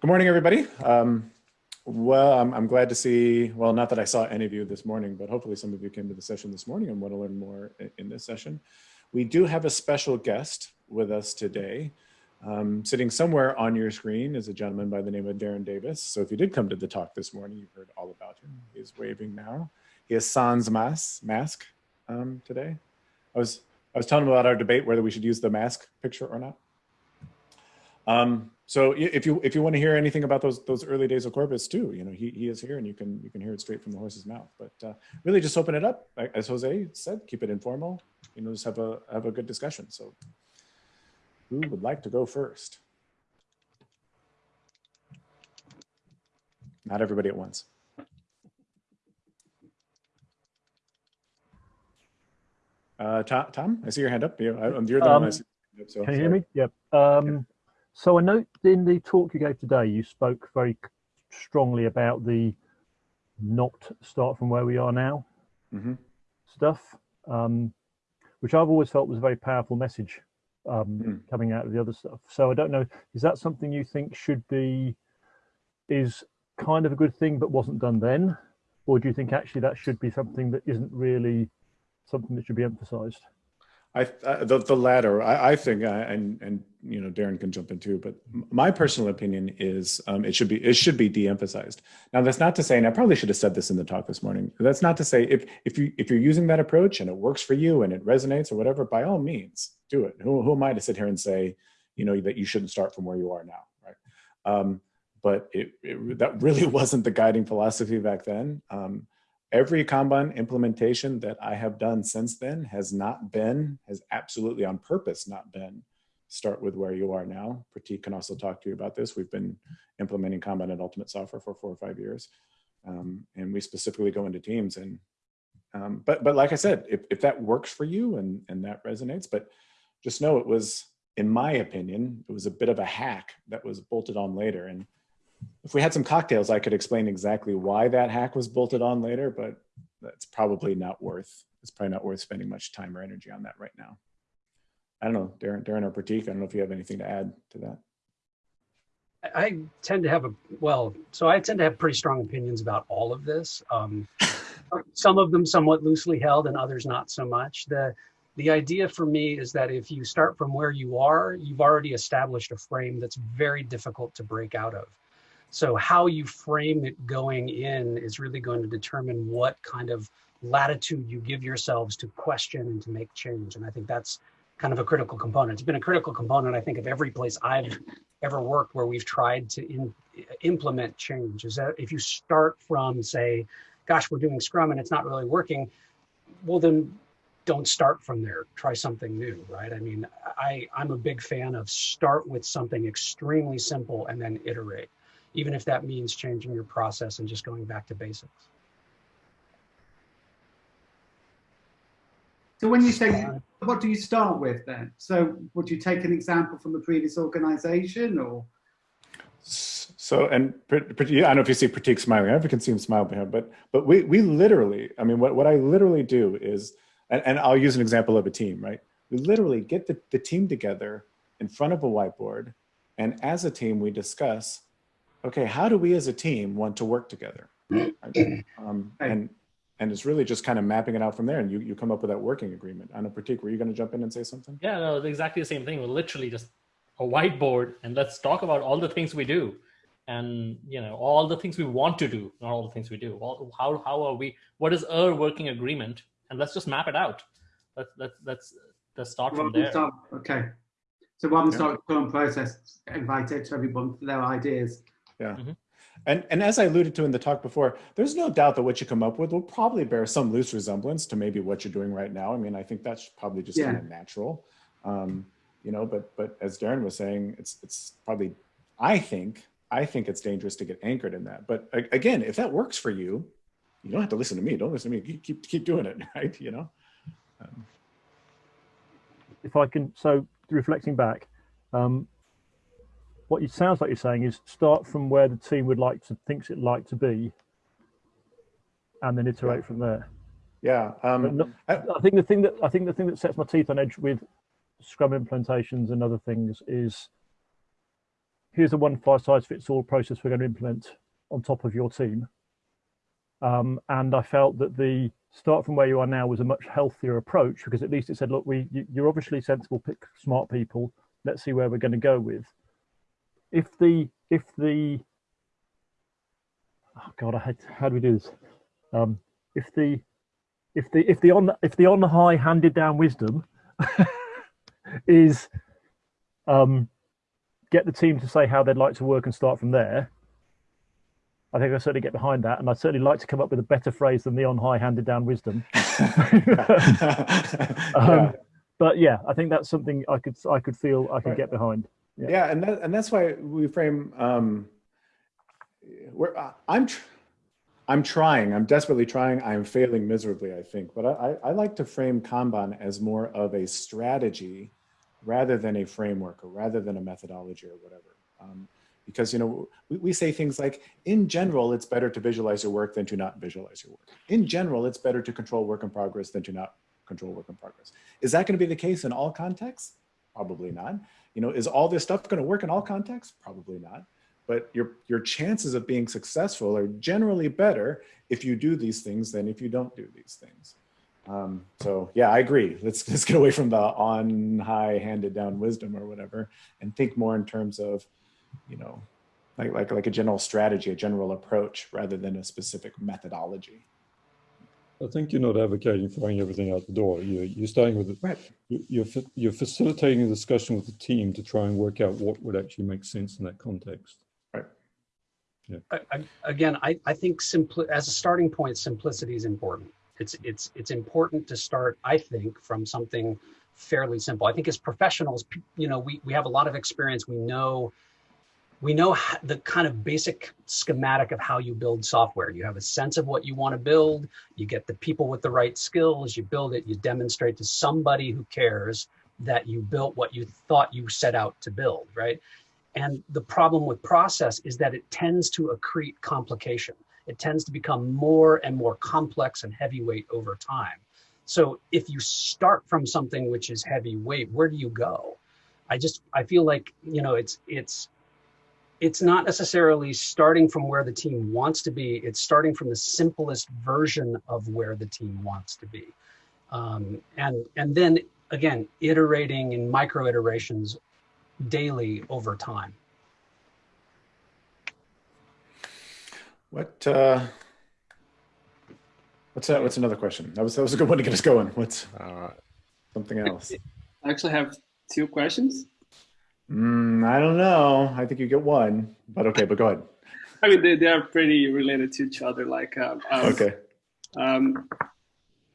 Good morning, everybody. Um, well, I'm, I'm, glad to see, well, not that I saw any of you this morning, but hopefully some of you came to the session this morning and want to learn more in this session. We do have a special guest with us today. Um, sitting somewhere on your screen is a gentleman by the name of Darren Davis. So if you did come to the talk this morning, you've heard all about him. He's waving now. He has sans mask, mask um, today. I was, I was telling him about our debate whether we should use the mask picture or not. Um, so if you if you want to hear anything about those those early days of Corbis too, you know he, he is here and you can you can hear it straight from the horse's mouth. But uh, really, just open it up, as Jose said, keep it informal. You know, just have a have a good discussion. So, who would like to go first? Not everybody at once. Uh, Tom, Tom, I see your hand up. You're, you're the um, one I see. Up, so can you hear me? Yep. Um, so I note in the talk you gave today, you spoke very strongly about the not start from where we are now mm -hmm. stuff, um, which I've always felt was a very powerful message um, mm. coming out of the other stuff. So I don't know, is that something you think should be, is kind of a good thing but wasn't done then? Or do you think actually that should be something that isn't really something that should be emphasized? I, uh, the, the latter, I, I think, uh, and, and, you know, Darren can jump in too, but my personal opinion is um, it should be, it should be de-emphasized. Now that's not to say, and I probably should have said this in the talk this morning, that's not to say if, if you, if you're using that approach and it works for you and it resonates or whatever, by all means do it. Who, who am I to sit here and say, you know, that you shouldn't start from where you are now, right? Um, but it, it, that really wasn't the guiding philosophy back then. Um, Every Kanban implementation that I have done since then has not been, has absolutely on purpose not been, start with where you are now. Pratik can also talk to you about this. We've been implementing Kanban and Ultimate Software for four or five years. Um, and we specifically go into teams and, um, but, but like I said, if, if that works for you and, and that resonates, but just know it was, in my opinion, it was a bit of a hack that was bolted on later. And if we had some cocktails, I could explain exactly why that hack was bolted on later, but that's probably not worth, it's probably not worth spending much time or energy on that right now. I don't know, Darren, Darren or Pratik, I don't know if you have anything to add to that. I tend to have a, well, so I tend to have pretty strong opinions about all of this. Um, some of them somewhat loosely held and others not so much. The, the idea for me is that if you start from where you are, you've already established a frame that's very difficult to break out of. So how you frame it going in is really going to determine what kind of latitude you give yourselves to question and to make change. And I think that's kind of a critical component. It's been a critical component, I think, of every place I've ever worked where we've tried to in, implement change. Is that if you start from, say, gosh, we're doing Scrum and it's not really working, well, then don't start from there. Try something new, right? I mean, I, I'm a big fan of start with something extremely simple and then iterate even if that means changing your process and just going back to basics. So when you say, uh, what do you start with then? So would you take an example from a previous organization or? So, and I don't know if you see Pratik smiling, I never can see him smile behind, but, but we, we literally, I mean, what, what I literally do is, and, and I'll use an example of a team, right? We literally get the, the team together in front of a whiteboard. And as a team, we discuss okay, how do we as a team want to work together? Um, and and it's really just kind of mapping it out from there and you, you come up with that working agreement. Anna Pratik, were you going to jump in and say something? Yeah, no, exactly the same thing. We're literally just a whiteboard and let's talk about all the things we do and you know all the things we want to do not all the things we do all, how, how are we what is our working agreement and let's just map it out let's let's let's, let's start from there start, okay so rather than yeah. start the current process invite it to everyone for their ideas yeah. Mm -hmm. And, and as I alluded to in the talk before, there's no doubt that what you come up with will probably bear some loose resemblance to maybe what you're doing right now. I mean, I think that's probably just yeah. kind of natural, um, you know, but, but as Darren was saying, it's, it's probably, I think, I think it's dangerous to get anchored in that. But again, if that works for you, you don't have to listen to me. Don't listen to me. Keep, keep doing it, right? You know? Um, if I can, so reflecting back, um, what it sounds like you're saying is start from where the team would like to thinks it like to be and then iterate yeah. from there yeah um, not, I, I, think the thing that i think the thing that sets my teeth on edge with scrum implementations and other things is here's a one size fits all process we're going to implement on top of your team. Um, and I felt that the start from where you are now was a much healthier approach because at least it said, look, we you, you're obviously sensible, pick smart people. Let's see where we're going to go with. If the if the oh god, I had how do we do this? Um, if the if the if the on if the on high handed down wisdom is um, get the team to say how they'd like to work and start from there. I think I certainly get behind that, and I'd certainly like to come up with a better phrase than the on high handed down wisdom. um, but yeah, I think that's something I could I could feel I could Right. get behind. Yeah, Yeah. and that, and that's why we frame um we're uh, i'm tr- i'm trying i'm desperately trying i'm failing miserably i think but I, I i like to frame kanban as more of a strategy rather than a framework or rather than a methodology or whatever. Um, because you know we, we say things like in general it's better to visualize your work than to not visualize your work. In general it's better to control work in progress than to not control work in progress. Is that going to be the case in all contexts? Probably not you know is all this stuff going to work in all contexts? Probably not. But your your chances of being successful are generally better if you do these things than if you don't do these things. Um, so yeah i agree. Let's let's get away from the on high handed down wisdom or whatever and think more in terms of you know like like like a general strategy a general approach rather than a specific methodology I think you're not advocating throwing everything out the door. You're, you're starting with, it. right you- you're, you're facilitating a discussion with the team to try and work out what would actually make sense in that context. I- I- again, I, I think simply as a starting point, simplicity is important. It's it's it's important to start, I think, from something fairly simple. I think as professionals, you know, we we have a lot of experience. We know we know the kind of basic schematic of how you build software. You have a sense of what you want to build. You get the people with the right skills. You build it. You demonstrate to somebody who cares that you built what you thought you set out to build. Right. And the problem with process is that it tends to accrete complication. It tends to become more and more complex and heavyweight over time. So if you start from something which is heavyweight, where do you go? I just I feel like you know it's it's it's not necessarily starting from where the team wants to be. It's starting from the simplest version of where the team wants to be, um, and and then again iterating in micro iterations daily over time. what uh what's that what's another question that was that was a good one to get us going what's Uh, something else I actually have two questions. Mm, I don't know. I think you get one, but okay, but go ahead. I mean, they, they are pretty related to each other. Like, um, um, Okay. um,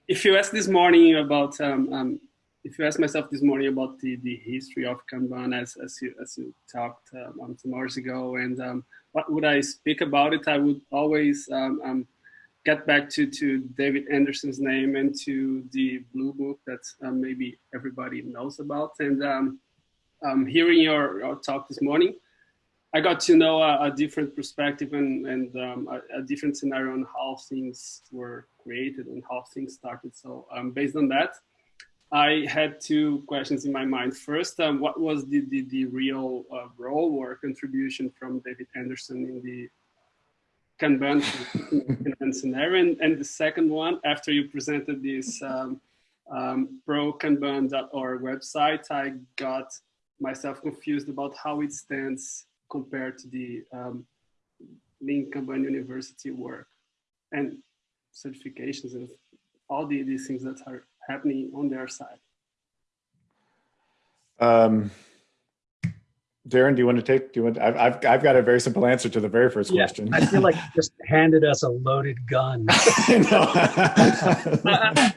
if you ask this morning about, um, um, if you ask myself this morning about the, the history of Kanban as, as, you, as you talked um, some hours ago, and um, what would I speak about it, I would always um, um, get back to, to David Anderson's name and to the Blue Book that um, maybe everybody knows about. And um, hearing your, your talk this morning, I got to know a, a different perspective and, and um, a, a, different scenario on how things were created and how things started. So um, based on that, I had two questions in my mind. First, um, what was the, the, the real uh, role or contribution from David Anderson in the Kanban scenario? And, and, the second one, after you presented this um, um, prokanban.org website, I got myself confused about how it stands compared to the um, Lean Kanban University work and certifications and all the, these things that are happening on their side. Um, Darren, do you want to take? Do you want? I've, I've I've got a very simple answer to the very first yeah, question. I feel like you just handed us a loaded gun. I,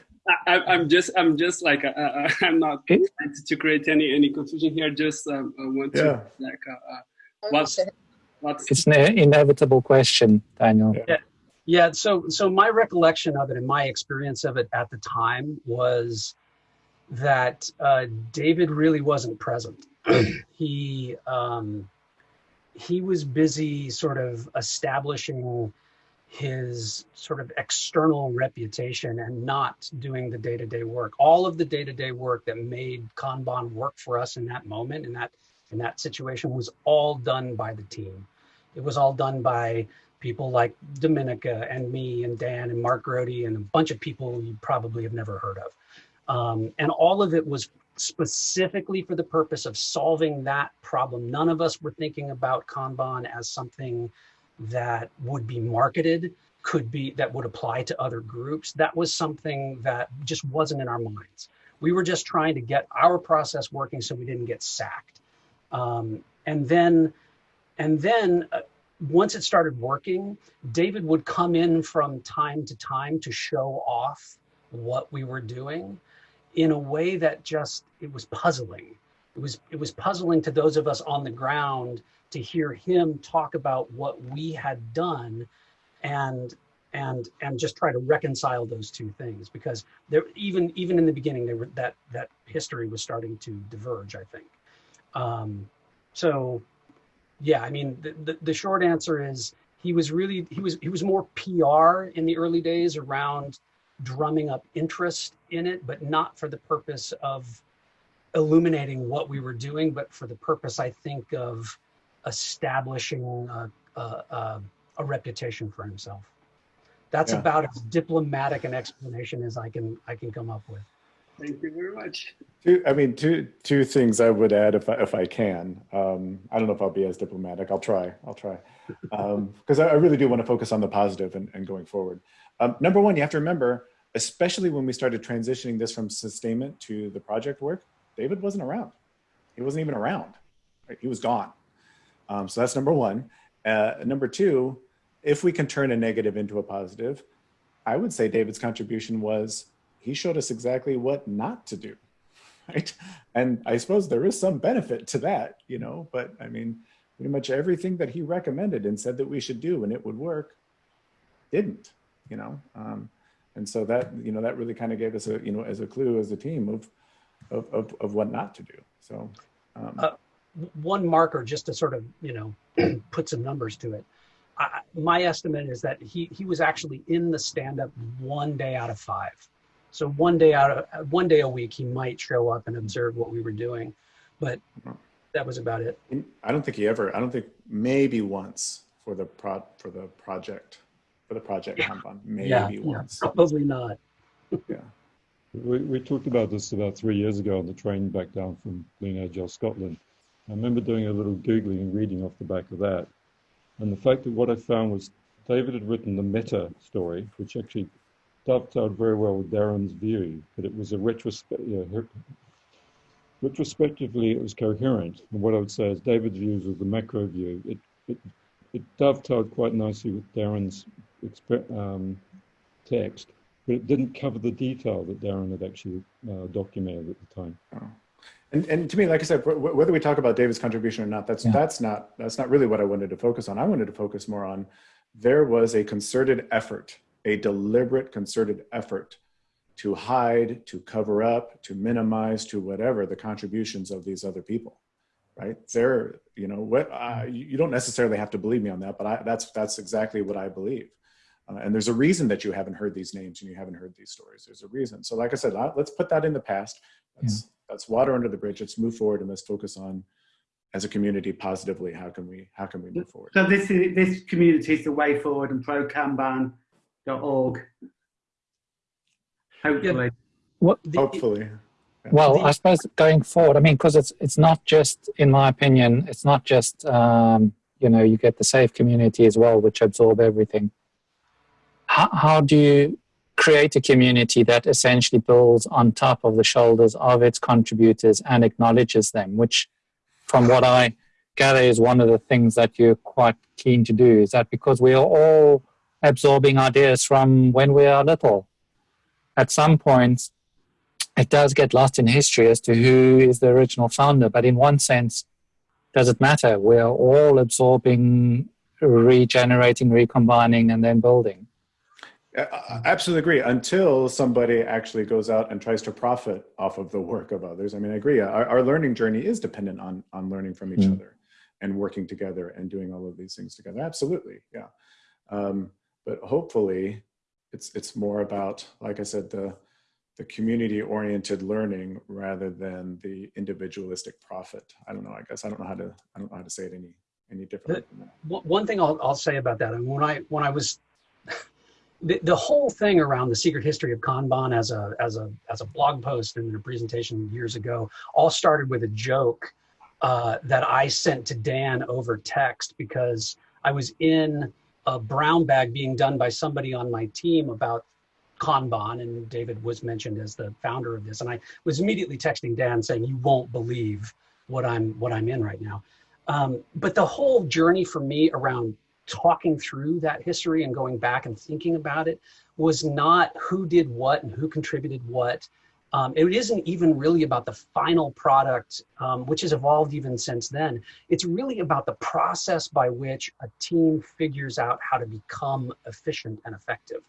am just I'm just like uh, uh, I'm not trying to create any any confusion here. Just um, I want to like uh, uh, what's what's It's an inevitable question, Daniel. Yeah. Yeah, so so my recollection of it and my experience of it at the time was that uh, David really wasn't present. he um, he was busy sort of establishing his sort of external reputation and not doing the day-to-day work. All of the day-to-day work that made Kanban work for us in that moment, in that in that situation was all done by the team. It was all done by people like Dominica and me and Dan and Mark Grody and a bunch of people you probably have never heard of. Um, and all of it was specifically for the purpose of solving that problem. None of us were thinking about Kanban as something that would be marketed, could be that would apply to other groups. That was something that just wasn't in our minds. We were just trying to get our process working so we didn't get sacked. Um, and then, and then uh, once it started working, David would come in from time to time to show off what we were doing in a way that just it was puzzling. It was it was puzzling to those of us on the ground to hear him talk about what we had done and and and just try to reconcile those two things because there even even in the beginning there were that that history was starting to diverge i think. Um so yeah i mean the, the, the short answer is he was really he was he was more pr in the early days around drumming up interest in it but not for the purpose of illuminating what we were doing but for the purpose i think of establishing a, a, a, a reputation for himself that's Yeah. about as diplomatic an explanation as I can I can come up with. Thank you very much. Two, I mean, two two things I would add if I, if I can. Um, I don't know if I'll be as diplomatic. I'll try. I'll try because I, I really do want to focus on the positive and, and going forward. Um, number one, you have to remember, especially when we started transitioning this from sustainment to the project work, David wasn't around. He wasn't even around. Right? He was gone. Um, so that's number one. Uh, number two, if we can turn a negative into a positive, I would say David's contribution was he showed us exactly what not to do right? And i suppose there is some benefit to that you know but i mean pretty much everything that he recommended and said that we should do and it would work didn't you know? Um, and so that you know that really kind of gave us a you know as a clue as a team of of of, of what not to do so um, Uh, One marker, just to sort of you know put some numbers to it. I, my estimate is that he he was actually in the stand up one day out of five. So one day out of one day a week, he might show up and observe what we were doing, but that was about it. i don't think he ever i don't think maybe once for the pro for the project for the project Yeah. Kanban, maybe Yeah, yeah, once probably not. yeah We, we talked about this about three years ago on the train back down from Lean Agile Scotland. I remember doing a little Googling and reading off the back of that. And the fact that what I found was David had written the meta story, which actually dovetailed very well with Darren's view, but it was a retrospect, you know, retrospectively it was coherent. And what I would say is David's views was the macro view. It, it, it dovetailed quite nicely with Darren's um, text, but it didn't cover the detail that Darren had actually uh, documented at the time. And, and to me, like I said, wh- wh- whether we talk about David's contribution or not, that's Yeah. that's not that's not really what I wanted to focus on. I wanted to focus more on there was a concerted effort, a deliberate concerted effort to hide, to cover up, to minimize, to whatever the contributions of these other people, right? There, you know, what uh, you don't necessarily have to believe me on that, but I, that's that's exactly what I believe. Uh, and there's a reason that you haven't heard these names and you haven't heard these stories. There's a reason. So, like I said, uh, let's put that in the past. That's that's water under the bridge. Let's move forward and let's focus on, as a community, positively. How can we how can we move forward? So this is this community is the way forward and prokanban.org. Hopefully. The- Hopefully, Well, The- I suppose going forward, I mean, because it's it's not just, in my opinion, it's not just um, you know you get the SAFe community as well, which absorb everything. How how do you create a community that essentially builds on top of the shoulders of its contributors and acknowledges them? Which, from what I gather, is one of the things that you're quite keen to do. Is that because we are all absorbing ideas from when we are little? At some point, it does get lost in history as to who is the original founder. But in one sense, does it matter? We are all absorbing, regenerating, recombining, and then building. I I absolutely agree. Until somebody actually goes out and tries to profit off of the work of others. I mean, I agree. Our, our learning journey is dependent on on learning from each Mm. other and working together and doing all of these things together. Absolutely, yeah. Um, but hopefully, it's it's more about, like I said, the the community oriented learning rather than the individualistic profit. I don't know. I guess I don't know how to I don't know how to say it any any differently. than that. One one thing I'll, I'll say about that, and when I when I was the, the whole thing around the secret history of Kanban as a as a as a blog post and a presentation years ago all started with a joke uh, that I sent to Dan over text because I was in a brown bag being done by somebody on my team about Kanban, and David was mentioned as the founder of this, and I was immediately texting Dan saying, "You won't believe what I'm what I'm in right now." Um, but the whole journey for me around talking through that history and going back and thinking about it was not who did what and who contributed what. Um, it isn't even really about the final product, um, which has evolved even since then. It's really about the process by which a team figures out how to become efficient and effective,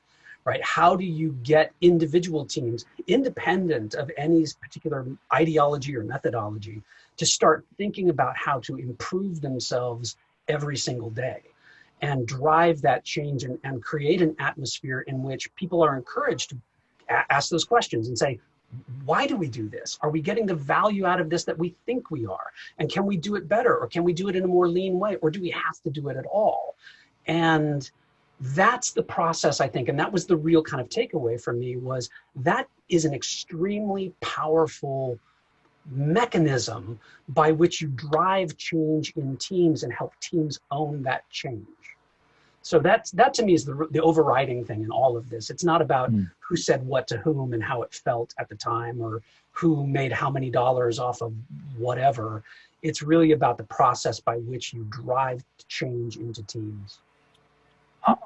right? How do you get individual teams, independent of any particular ideology or methodology, to start thinking about how to improve themselves every single day? And drive that change and, and create an atmosphere in which people are encouraged to ask those questions and say, why do we do this? Are we getting the value out of this that we think we are? And can we do it better? Or can we do it in a more lean way? Or do we have to do it at all? And that's the process, I think. And that was the real kind of takeaway for me was that is an extremely powerful mechanism by which you drive change in teams and help teams own that change. So that's that to me is the the overriding thing in all of this. It's not about Mm. who said what to whom and how it felt at the time or who made how many dollars off of whatever. It's really about the process by which you drive change into teams.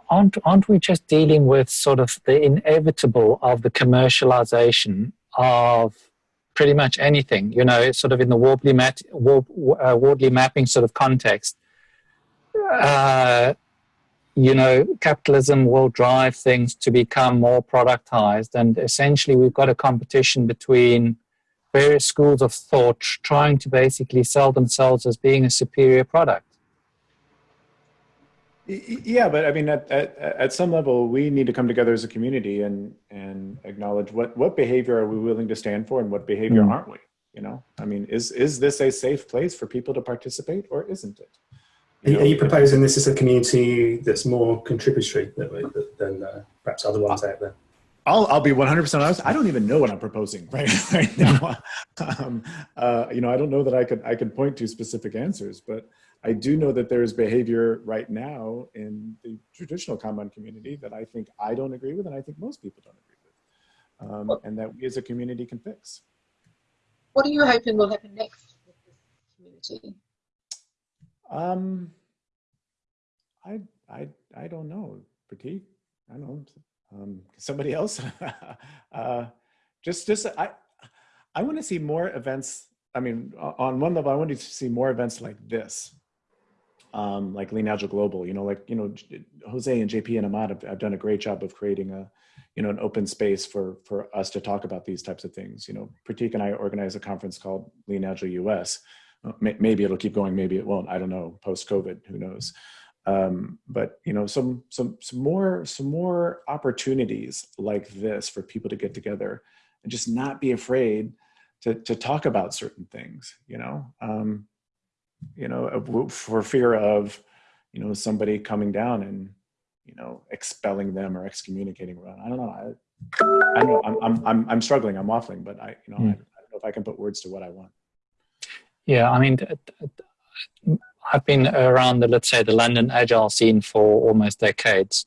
aren't aren't we just dealing with sort of the inevitable of the commercialization of pretty much anything you know sort of in the Wardley mat, uh, mapping sort of context. Uh, you know capitalism will drive things to become more productized and essentially we've got a competition between various schools of thought trying to basically sell themselves as being a superior product Yeah, but I mean, at, at, at some level, we need to come together as a community and, and acknowledge what, what behavior are we willing to stand for and what behavior Mm. aren't we? You know, I mean, is, is this a safe place for people to participate or isn't it? Are you, know, are you proposing this is a community that's more contributory than, than uh, perhaps other ones out there? I'll, I'll be 100% honest. I don't even know what I'm proposing right, right now. um, uh, you know, I don't know that I could, I could point to specific answers, but I do know that there is behavior right now in the traditional Kanban community that I think I don't agree with and I think most people don't agree with. Um, and that we as a community can fix. What are you hoping will happen next with this community? Um, I, I, I don't know. Pratik, I don't know. Um, somebody else. uh, just, just I, I want to see more events. I mean, on one level, I want to see more events like this, um, like Lean Agile Global. You know, like you know, Jose and JP and Ahmad have, have done a great job of creating a, you know, an open space for for us to talk about these types of things. You know, Pratik and I organize a conference called Lean Agile US. Uh, Maybe it'll keep going. Maybe it won't. I don't know. Post COVID, who knows? um, but you know some some some more some more opportunities like this for people to get together and just not be afraid to to talk about certain things you know um, you know for fear of you know somebody coming down and you know expelling them or excommunicating them i don't know i i know i'm i'm i'm, I'm struggling i'm waffling but i you know I, I Mm. don't know if i can put words to what i want Yeah, I mean, I've been around the, let's say, the London agile scene for almost decades.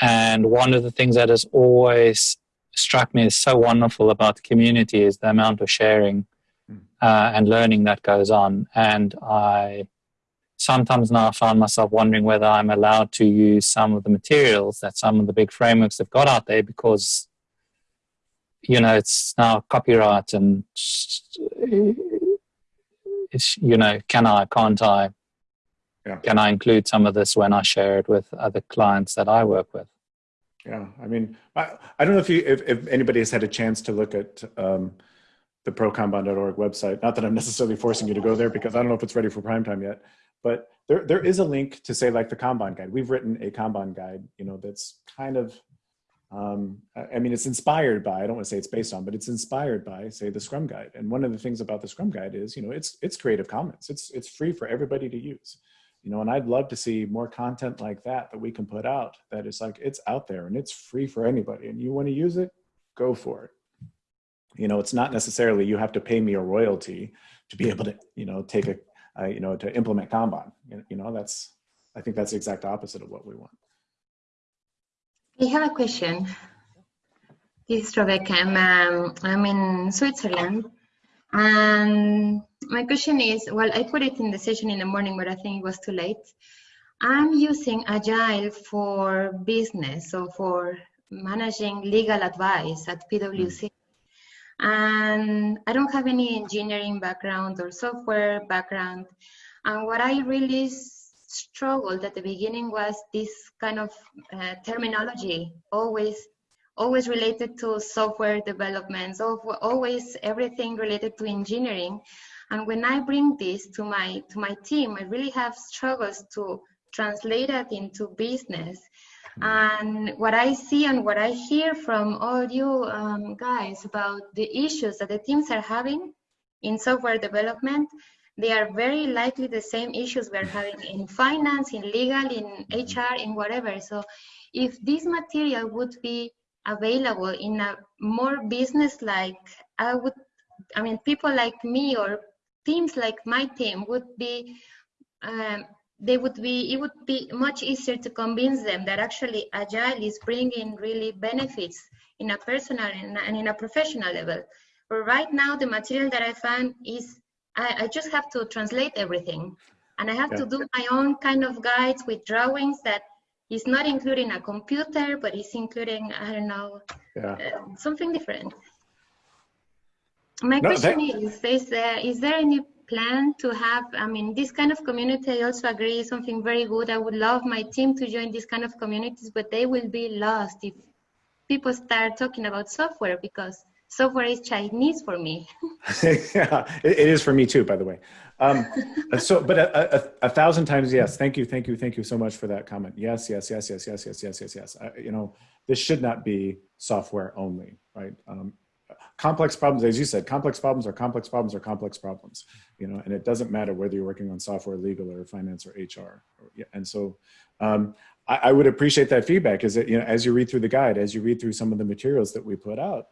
And one of the things that has always struck me as so wonderful about the community is the amount of sharing Mm. Uh, and learning that goes on. And I sometimes now find myself wondering whether I'm allowed to use some of the materials that some of the big frameworks have got out there because, you know, it's now copyright and it's you know can i can't i Yeah. can i include some of this when i share it with other clients that i work with Yeah, I mean, I, I don't know if you if, if anybody has had a chance to look at um, the prokanban.org website. Not that I'm necessarily forcing you to go there because I don't know if it's ready for prime time yet. But there there is a link to say like the Kanban guide. We've written a Kanban guide, you know, that's kind of Um, I mean, it's inspired by, I don't want to say it's based on, but it's inspired by, say, the Scrum Guide. And one of the things about the Scrum Guide is, you know, it's, it's Creative Commons. It's, it's free for everybody to use. You know, and I'd love to see more content like that that we can put out that is like, it's out there and it's free for anybody. And you want to use it, go for it. You know, it's not necessarily you have to pay me a royalty to be able to, you know, take a, uh, you know, to implement Kanban. You know, that's, I think that's the exact opposite of what we want. I have a question. This is Rebecca. I'm, um, I'm in Switzerland. And my question is, well, I put it in the session in the morning, but I think it was too late. I'm using Agile for business, so for managing legal advice at PwC. And I don't have any engineering background or software background. And what I really struggled at the beginning was this kind of uh, terminology, always always related to software development, so always everything related to engineering. And when I bring this to my to my team, I really have struggles to translate it into business. And what I see and what I hear from all you um, guys about the issues that the teams are having in software development, they are very likely the same issues we're having in finance, in legal, in HR, in whatever. So if this material would be available in a more business-like, I would, I mean, people like me or teams like my team would be, um, they would be, it would be much easier to convince them that actually Agile is bringing really benefits in a personal and in a professional level. But right now, the material that I found is, I, I just have to translate everything. And I have yeah. to do my own kind of guides with drawings that is not including a computer, but he's including, I don't know, yeah. uh, something different. My no, question that... is, is is there any plan to have, I mean, this kind of community, I also agree, is something very good. I would love my team to join this kind of communities, but they will be lost if people start talking about software because software is Chinese for me. yeah, it, is for me too, by the way. Um, so, but a, a, a, thousand times yes. Thank you, thank you, thank you so much for that comment. Yes, yes, yes, yes, yes, yes, yes, yes, yes. I, you know, this should not be software only, right? Um, complex problems, as you said, complex problems are complex problems are complex problems, you know, and it doesn't matter whether you're working on software, legal, or finance, or HR. And so, um, I, I would appreciate that feedback. Is that you know, as you read through the guide, as you read through some of the materials that we put out,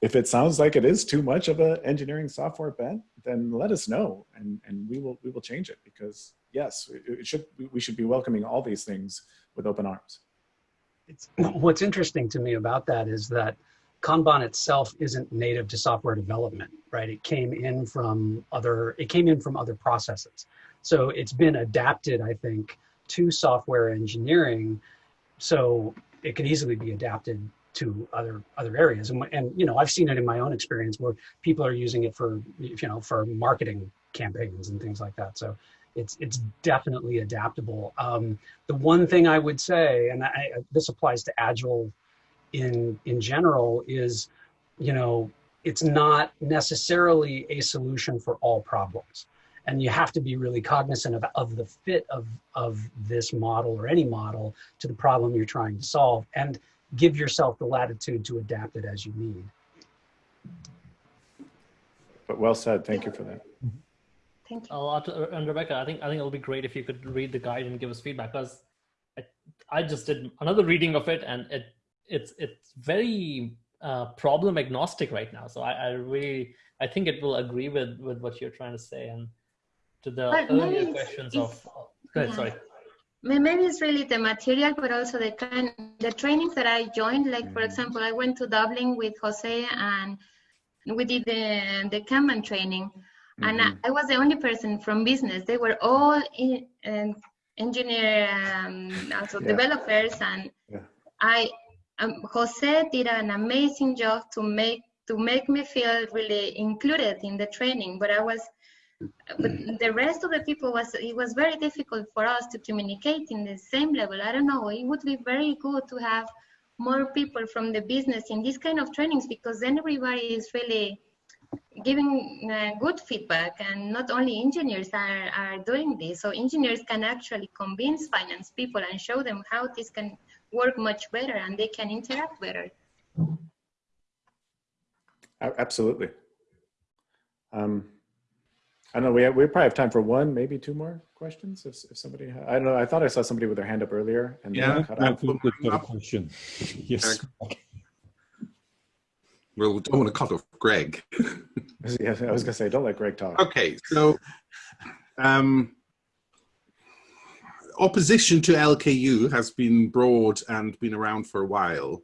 if it sounds like it is too much of an engineering software bent, then let us know and, and we will we will change it because yes, it should we should be welcoming all these things with open arms. It's, what's interesting to me about that is that Kanban itself isn't native to software development, right? It came in from other it came in from other processes. So it's been adapted, I think, to software engineering. So it could easily be adapted to other other areas and, and you know i've seen it in my own experience where people are using it for you know for marketing campaigns and things like that so it's it's definitely adaptable um, the one thing i would say and I, this applies to agile in in general is you know it's not necessarily a solution for all problems and you have to be really cognizant of, of the fit of of this model or any model to the problem you're trying to solve and give yourself the latitude to adapt it as you need. But well said. Thank you for that. Thank you. Uh, and Rebecca, I think I think it'll be great if you could read the guide and give us feedback because I, I just did another reading of it and it it's it's very uh, problem agnostic right now. So I, I really I think it will agree with with what you're trying to say and to the but earlier questions of. Go ahead, yeah. sorry maybe it's really the material but also the kind the trainings that i joined like for mm-hmm. example i went to dublin with jose and we did the the kanban training mm-hmm. and I, I, was the only person from business they were all in, uh, engineer um, also yeah. developers and yeah. i um, jose did an amazing job to make to make me feel really included in the training but i was but the rest of the people was it was very difficult for us to communicate in the same level. I don't know it would be very good to have more people from the business in these kind of trainings because then everybody is really giving uh, good feedback and not only engineers are, are doing this. So engineers can actually convince finance people and show them how this can work much better and they can interact better. Absolutely. Um, I don't know, we, have- we probably have time for one, maybe two more questions if, if somebody, ha- I don't know, I thought I saw somebody with their hand up earlier and Yeah. cut Matt off. Phillips got a question. Yes. Well, we don't want to cut off Greg. Yeah, I was gonna say, don't let Greg talk. Okay, so um, opposition to LKU has been broad and been around for a while,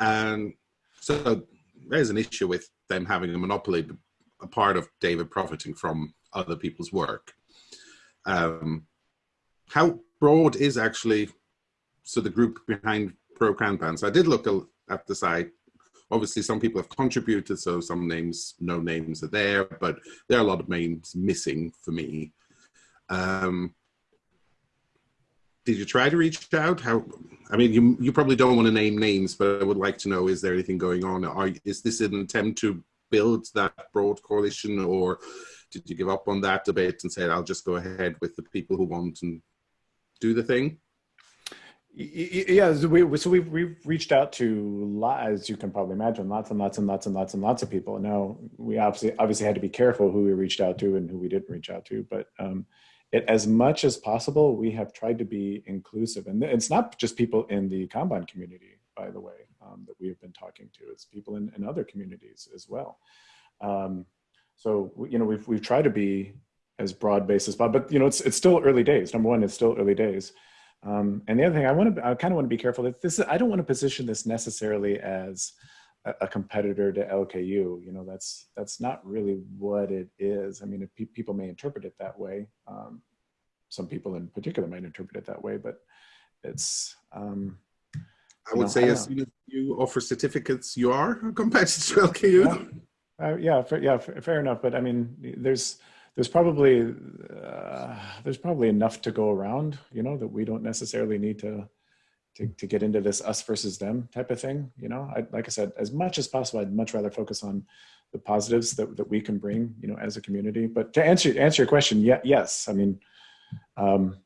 and so there's an issue with them having a monopoly, a part of David profiting from other people's work. Um, how broad is actually so the group behind Pro Kanban? So I did look at the site. Obviously, some people have contributed, so some names, no names are there, but there are a lot of names missing for me. Um, did you try to reach out? How? I mean, you you probably don't want to name names, but I would like to know: is there anything going on? Are is this an attempt to build that broad coalition, or did you give up on that debate and say, "I'll just go ahead with the people who want and do the thing"? Yeah, so we so we've we've reached out to as you can probably imagine, lots and lots and lots and lots and lots of people. Now we obviously obviously had to be careful who we reached out to and who we didn't reach out to, but um, it, as much as possible, we have tried to be inclusive, and it's not just people in the Kanban community, by the way, um, that we have been talking to. It's people in, in other communities as well. Um, so you know we've we've tried to be as broad based as possible, but you know it's it's still early days. Number one, it's still early days. Um, and the other thing I want to, I kind of want to be careful that this, I don't want to position this necessarily as a, competitor to LKU. You know, that's, that's not really what it is. I mean, if pe- people may interpret it that way, um, some people in particular might interpret it that way, but it's, um, I would know, say I as soon as you offer certificates, you are a competitor to LKU. Uh, yeah, fair, yeah, fair, fair enough. But I mean, there's there's probably uh, there's probably enough to go around, you know, that we don't necessarily need to to to get into this us versus them type of thing. You know, I, like I said, as much as possible, I'd much rather focus on the positives that that we can bring, you know, as a community. But to answer answer your question, yeah, yes, I mean. Um,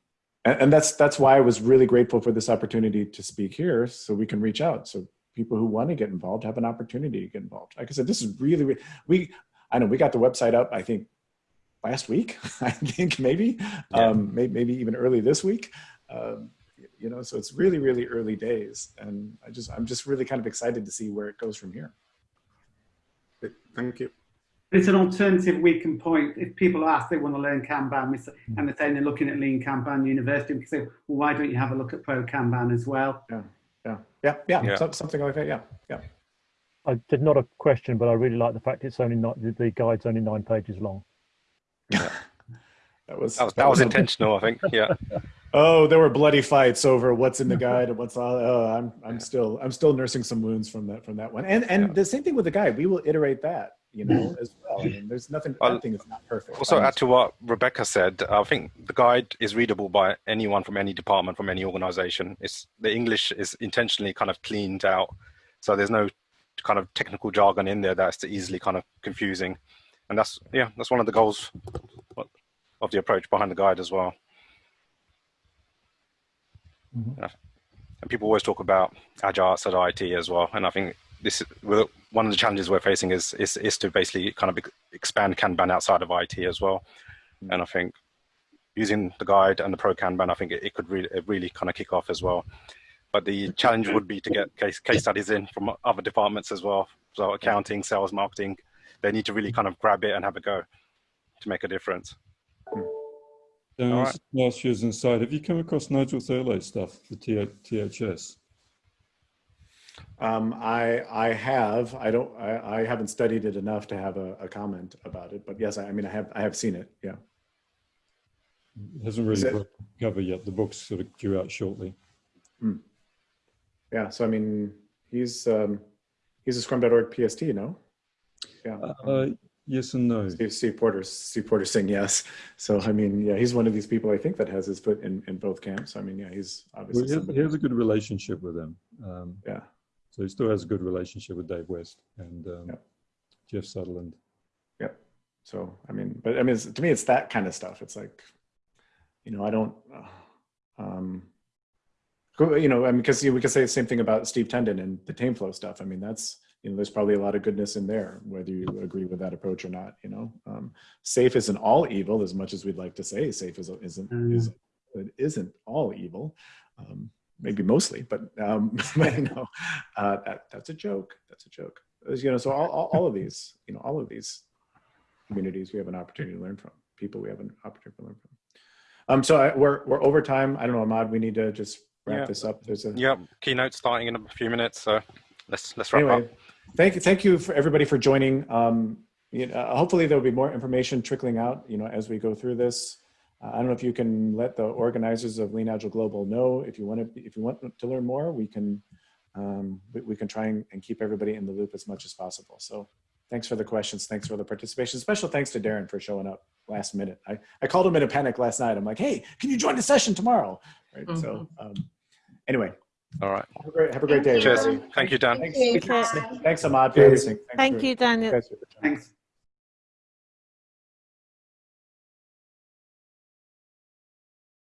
and, and that's that's why I was really grateful for this opportunity to speak here, so we can reach out. So people who want to get involved have an opportunity to get involved. Like I said, this is really, re- we, I know we got the website up, I think last week, I think maybe, um, maybe, maybe even early this week. Um, you know, so it's really, really early days. And I just, I'm just really kind of excited to see where it goes from here. Thank you. It's an alternative we can point. If people ask they want to learn Kanban we say- and they're saying they're looking at Lean Kanban University, we can say, well, why don't you have a look at Pro Kanban as well? Yeah, yeah, yeah, yeah, Yeah. so- something like that. Yeah, yeah. I did not a question, but I really like the fact it's only not the guide's only nine pages long. That was That was, that was intentional, I think. Yeah. Oh, there were bloody fights over what's in the guide and what's all. Oh, I'm I'm still I'm still nursing some wounds from that from that one. And and the same thing with the guide. We will iterate that, you know, as well. I mean, there's nothing. Well, nothing is not perfect. Also, add to what Rebecca said, I think the guide is readable by anyone from any department, from any organization. It's the English is intentionally kind of cleaned out, so there's no kind of technical jargon in there that's easily kind of confusing, and that's yeah, that's one of the goals of the approach behind the guide as well. Mm-hmm. Yeah. And people always talk about agile outside IT as well, and I think this is one of the challenges we're facing is is, is to basically kind of expand Kanban outside of IT as well. Mm-hmm. And I think using the guide and the pro Kanban, I think it, it could really it really kind of kick off as well. But the challenge would be to get case case studies in from other departments as well. So accounting, sales, marketing, they need to really kind of grab it and have a go to make a difference. Dan, All is last year's inside. Have you come across Nigel Thurlow's stuff, the T- THS? Um, I I have I don't I, I haven't studied it enough to have a, a comment about it, but yes, I, I mean I have I have seen it. Yeah. It hasn't really it- cover yet. The book's sort of due out shortly. Hmm. Yeah. So I mean he's um, he's a Scrum.org PST, no? Yeah. Uh, yes and no. Steve, Steve Porter, Steve Porter saying yes. So I mean, yeah, he's one of these people I think that has his foot in, in both camps. I mean, yeah, he's Well, obviously he, has, he has a good relationship with them. Um, Yeah. So he still has a good relationship with Dave West and um, Yeah. Jeff Sutherland. Yep. So I mean, but I mean, to me, it's that kind of stuff. It's like, you know, I don't. Uh, um, You know, I mean, because we could say the same thing about Steve Tendon and the Tameflow stuff. I mean, that's you know, there's probably a lot of goodness in there, whether you agree with that approach or not. You know, um, SAFe isn't all evil, as much as we'd like to say SAFe is, isn't Mm. is it isn't all evil. Um, maybe mostly, but um, you know, uh, that that's a joke. That's a joke. You know, so all, all, all of these, you know, all of these communities we have an opportunity to learn from. People we have an opportunity to learn from. Um, so I, we're we're over time. I don't know, Ahmad. We need to just wrap Yeah. this up. There's a Yep, keynote starting in a few minutes, so let's let's wrap anyway, up. Thank you, thank you for everybody for joining. Um, you know, hopefully there'll be more information trickling out, you know, as we go through this. Uh, I don't know if you can let the organizers of Lean Agile Global know if you want to, if you want to learn more, we can, um, we, we can try and, and keep everybody in the loop as much as possible. So thanks for the questions. Thanks for the participation. Special thanks to Darren for showing up last minute. I, I called him in a panic last night. I'm like, hey, can you join the session tomorrow? Right. So um, anyway, All right. have a great, have a great day. Cheers. everybody. Thank you, Dan. Thanks, Thank you. thanks Ahmad for everything. Thanks Thank for- you, Daniel. guys for the time. Thanks.